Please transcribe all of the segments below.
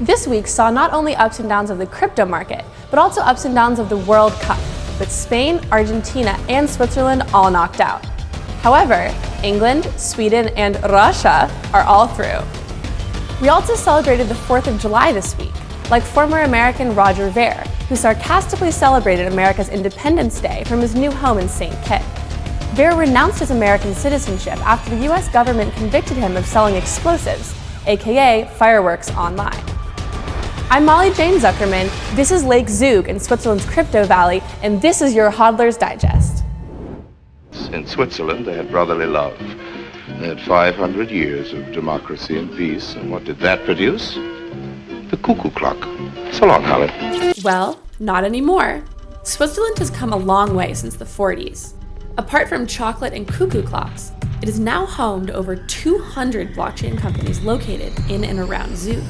This week saw not only ups and downs of the crypto market, but also ups and downs of the World Cup, with Spain, Argentina, and Switzerland all knocked out. However, England, Sweden, and Russia are all through. We also celebrated the 4th of July this week, like former American Roger Ver, who sarcastically celebrated America's Independence Day from his new home in St. Kitts. Ver renounced his American citizenship after the US government convicted him of selling explosives, aka fireworks, online. I'm Molly Jane Zuckerman, this is Lake Zug in Switzerland's Crypto Valley, and this is your Hodler's Digest. In Switzerland, they had brotherly love. They had 500 years of democracy and peace, and what did that produce? The cuckoo clock. So long, Holly. Well, not anymore. Switzerland has come a long way since the 40s. Apart from chocolate and cuckoo clocks, it is now home to over 200 blockchain companies located in and around Zug.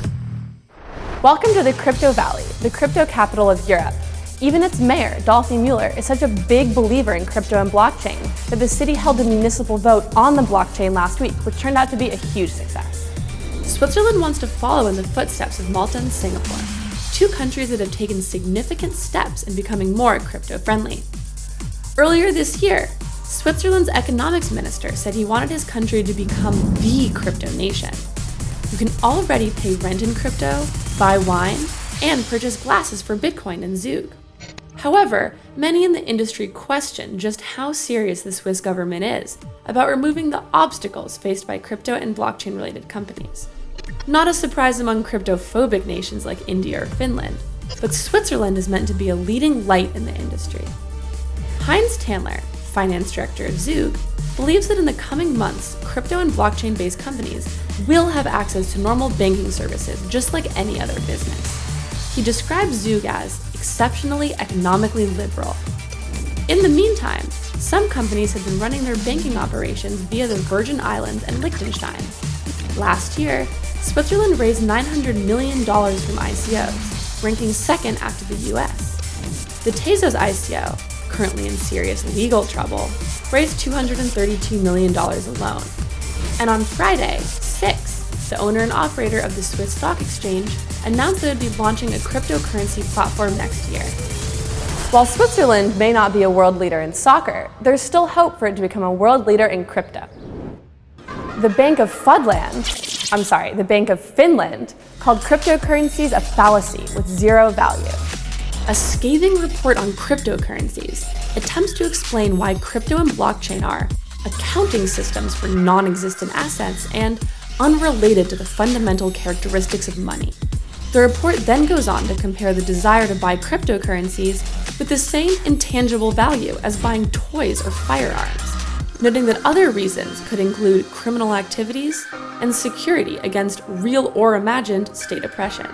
Welcome to the Crypto Valley, the crypto capital of Europe. Even its mayor, Dolfi Mueller, is such a big believer in crypto and blockchain that the city held a municipal vote on the blockchain last week, which turned out to be a huge success. Switzerland wants to follow in the footsteps of Malta and Singapore, two countries that have taken significant steps in becoming more crypto-friendly. Earlier this year, Switzerland's economics minister said he wanted his country to become the crypto nation. You can already pay rent in crypto, buy wine, and purchase glasses for Bitcoin in Zug. However, many in the industry question just how serious the Swiss government is about removing the obstacles faced by crypto and blockchain related companies. Not a surprise among cryptophobic nations like India or Finland, but Switzerland is meant to be a leading light in the industry. Heinz Tännler, finance director of Zug, believes that in the coming months, crypto and blockchain based companies will have access to normal banking services just like any other business. He describes Zug as exceptionally economically liberal. In the meantime, some companies have been running their banking operations via the Virgin Islands and Liechtenstein. Last year, Switzerland raised $900 million from ICOs, ranking second after the US. The Tezos ICO, currently in serious legal trouble, raised $232 million alone. And on Friday, Six, the owner and operator of the Swiss Stock Exchange, announced that it would be launching a cryptocurrency platform next year. While Switzerland may not be a world leader in soccer, there's still hope for it to become a world leader in crypto. The Bank of Fudland, I'm sorry, the Bank of Finland, called cryptocurrencies a fallacy with zero value. A scathing report on cryptocurrencies attempts to explain why crypto and blockchain are accounting systems for non-existent assets and unrelated to the fundamental characteristics of money. The report then goes on to compare the desire to buy cryptocurrencies with the same intangible value as buying toys or firearms, noting that other reasons could include criminal activities and security against real or imagined state oppression.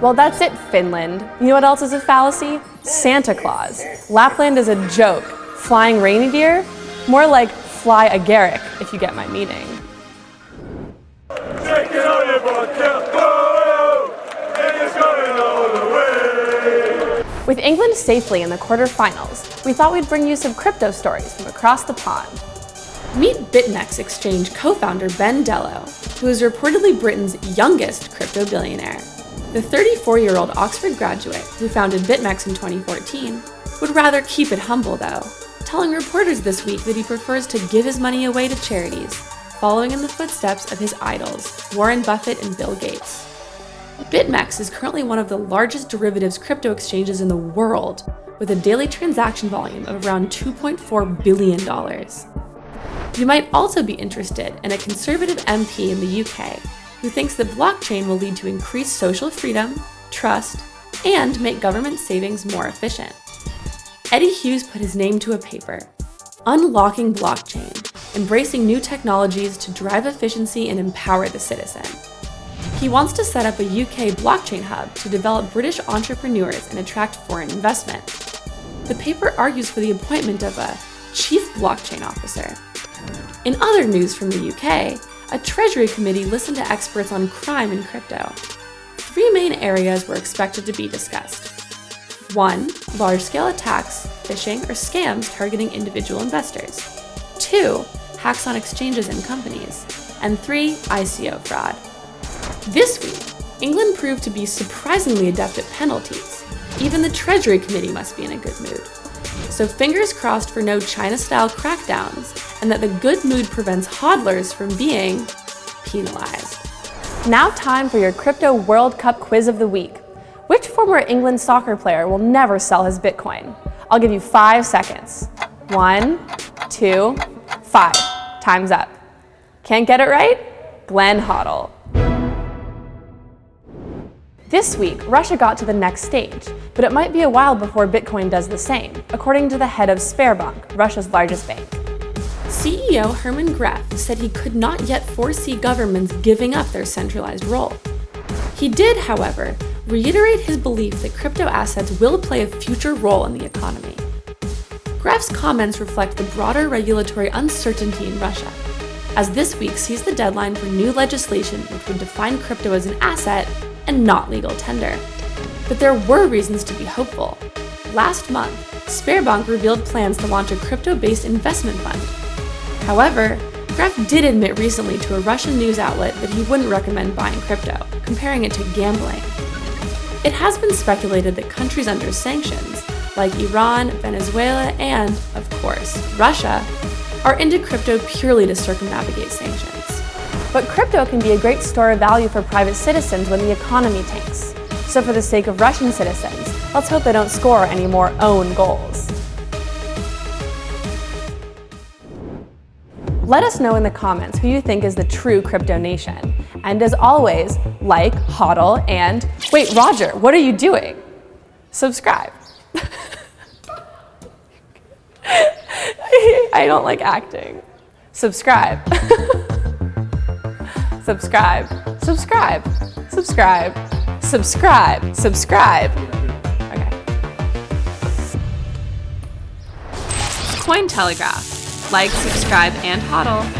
Well, that's it, Finland. You know what else is a fallacy? Santa Claus. Lapland is a joke. Flying reindeer? More like fly agaric, if you get my meaning. With England safely in the quarterfinals, we thought we'd bring you some crypto stories from across the pond. Meet BitMEX exchange co-founder Ben Delo, who is reportedly Britain's youngest crypto billionaire. The 34-year-old Oxford graduate, who founded BitMEX in 2014, would rather keep it humble though, telling reporters this week that he prefers to give his money away to charities, following in the footsteps of his idols, Warren Buffett and Bill Gates. BitMEX is currently one of the largest derivatives crypto exchanges in the world, with a daily transaction volume of around $2.4 billion. You might also be interested in a conservative MP in the UK who thinks the blockchain will lead to increased social freedom, trust, and make government savings more efficient. Eddie Hughes put his name to a paper, Unlocking Blockchain, Embracing New Technologies to Drive Efficiency and Empower the Citizen. He wants to set up a UK blockchain hub to develop British entrepreneurs and attract foreign investment. The paper argues for the appointment of a chief blockchain officer. In other news from the UK, a Treasury committee listened to experts on crime in crypto. Three main areas were expected to be discussed. One, large-scale attacks, phishing, or scams targeting individual investors. Two, hacks on exchanges and companies. and three, ICO fraud. This week, England proved to be surprisingly adept at penalties. Even the Treasury Committee must be in a good mood. So fingers crossed for no China-style crackdowns, and that the good mood prevents hodlers from being penalized. Now time for your Crypto World Cup quiz of the week. Which former England soccer player will never sell his Bitcoin? I'll give you five seconds. One, two, five. Time's up. Can't get it right? Glenn Hoddle. This week, Russia got to the next stage, but it might be a while before Bitcoin does the same, according to the head of Sberbank, Russia's largest bank. CEO Herman Gref said he could not yet foresee governments giving up their centralized role. He did, however, reiterate his belief that crypto assets will play a future role in the economy. Gref's comments reflect the broader regulatory uncertainty in Russia, as this week sees the deadline for new legislation which would define crypto as an asset and not legal tender. But there were reasons to be hopeful. Last month, Sberbank revealed plans to launch a crypto-based investment fund. However, Gref did admit recently to a Russian news outlet that he wouldn't recommend buying crypto, comparing it to gambling. It has been speculated that countries under sanctions, like Iran, Venezuela, and, of course, Russia, are into crypto purely to circumnavigate sanctions. But crypto can be a great store of value for private citizens when the economy tanks. So for the sake of Russian citizens, let's hope they don't score any more own goals. Let us know in the comments who you think is the true crypto nation. And as always, like, hodl, and wait, Roger, what are you doing? Subscribe. I don't like acting. Subscribe. subscribe, subscribe, subscribe, subscribe, subscribe. Okay. Cointelegraph. Like, subscribe, and hodl.